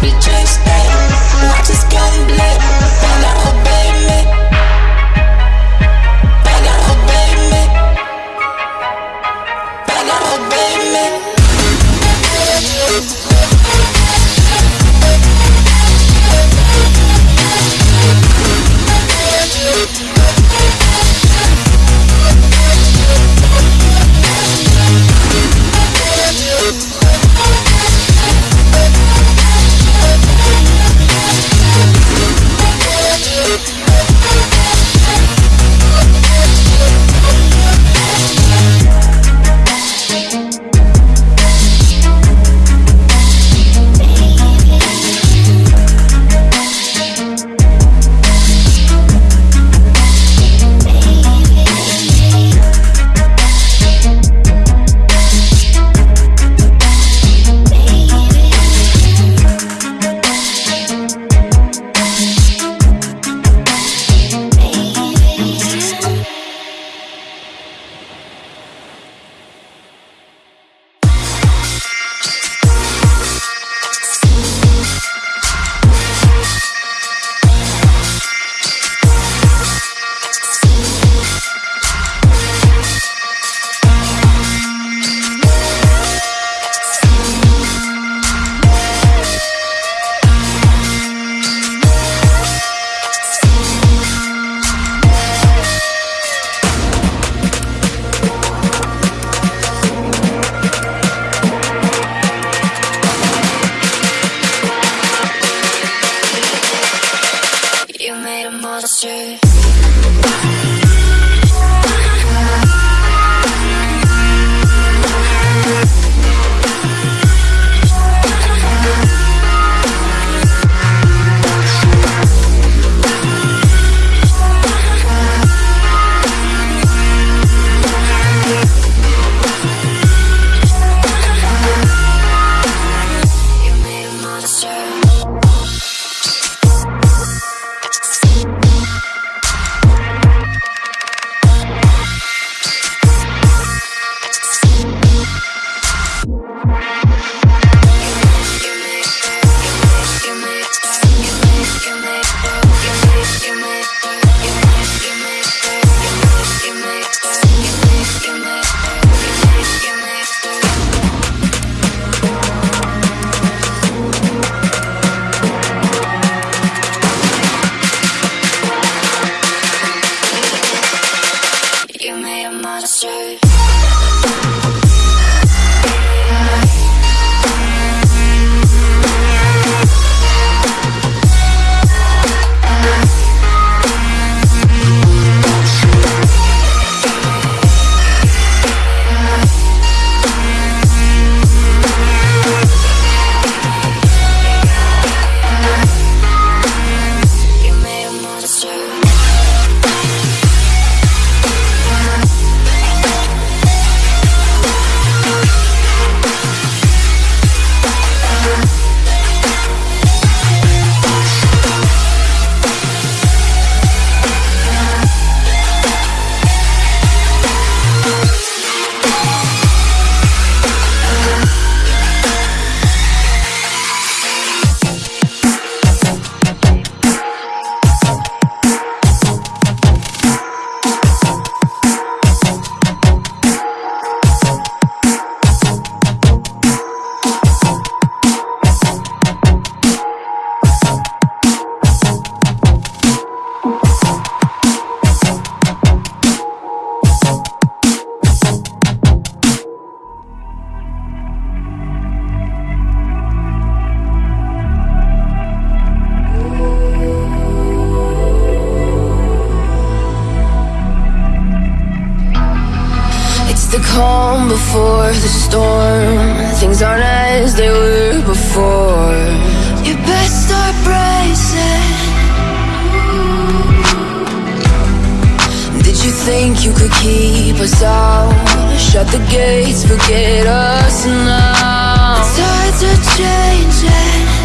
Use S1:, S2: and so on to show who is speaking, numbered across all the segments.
S1: bitch. stress the storm. Things aren't as they were before. You best start bracing. Did you think you could keep us out? Shut the gates, forget us now. The tides are changing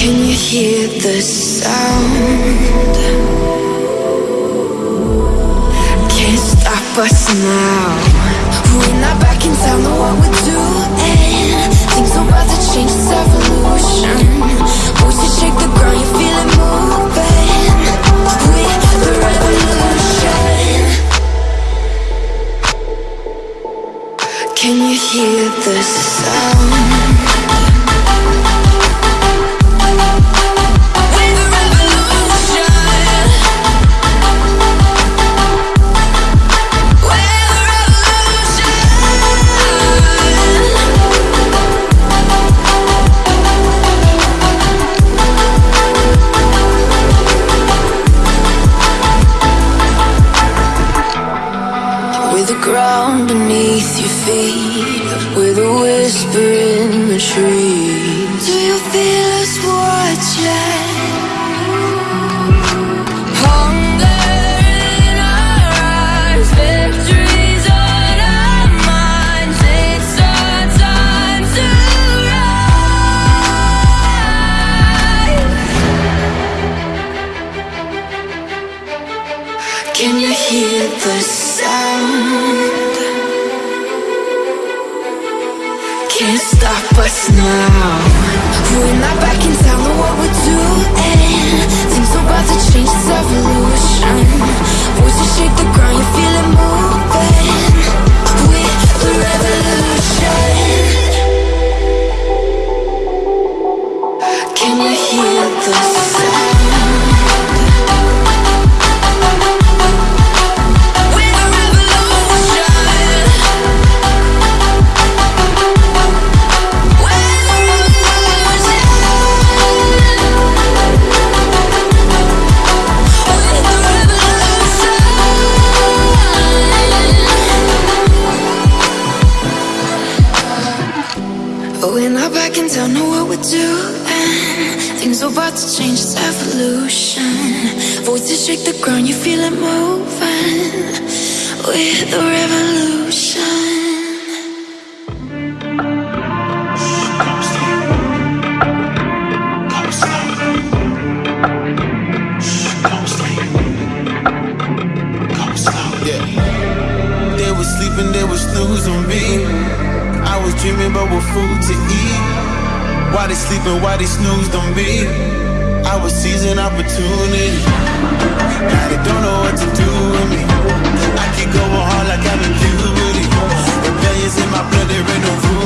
S1: Can you hear the sound? us now? We're not back in town, know what we're doing. Things are about to change, it's evolution. Voices shake the ground, you feel it moving. We're the revolution. Can you hear the sound? with the revolution. Come. Come. Come
S2: Yeah. They sleeping, they was snoozing me. I was dreaming food to eat. Why they sleeping, why they on me? I was seizing opportunity. Now they don't know what to do with me. I keep going hard like I'm in puberty. Rebellions in my blood, there ain't no
S3: room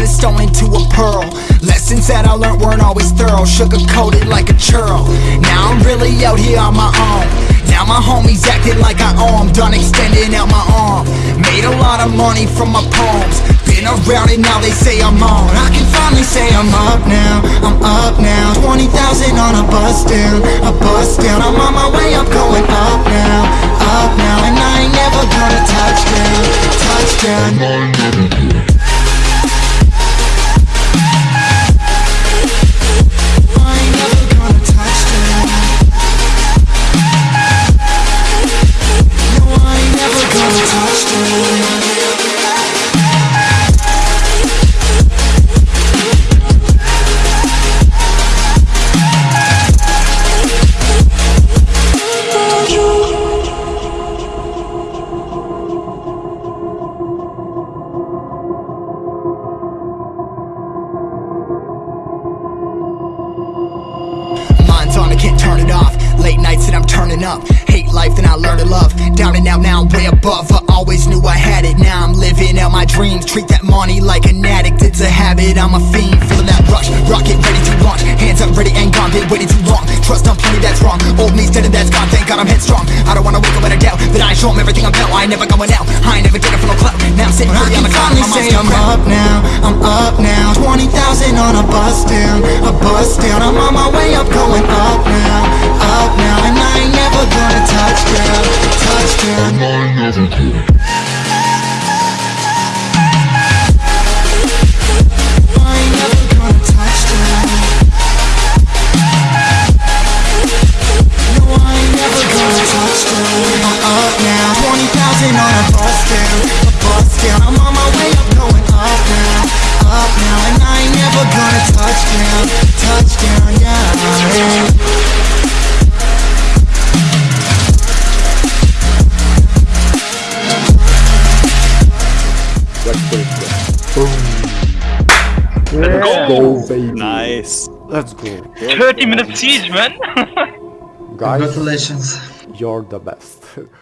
S3: Turned this stone into a pearl. Lessons that I learned weren't always thorough, sugar coated like a churl. Now I'm really out here on my own. Now my homies acting like I owe done extending out my arm. Made a lot of money from my poems. Been around and now they say I'm on. I can finally say I'm up now, I'm up now. 20,000 on a bus down, a bus down. I'm on my way, I'm going up now, up now. And I ain't never gonna touch down, touch down. Money like an addict. It's a habit, I'm a fiend. Feeling that rush. Rocket ready to launch. Hands up, ready and gone. Been waiting too long. Trust on plenty, that's wrong. Old me's dead and that's gone. Thank God I'm headstrong. I don't wanna wake up with a doubt that I ain't show 'em everything I'm about. I ain't never going out. I ain't never getting for no clout. Now I'm sitting pretty on the cloud. My mind's I'm up now. I'm up now. 20,000 on a bus down. A bus down. I'm on my way up, going up now. Up now. And I ain't never gonna touch down. Touch down.
S4: Let's go.
S5: 30 minute siege, man.
S4: Guys,
S6: Congratulations.
S4: you're the best.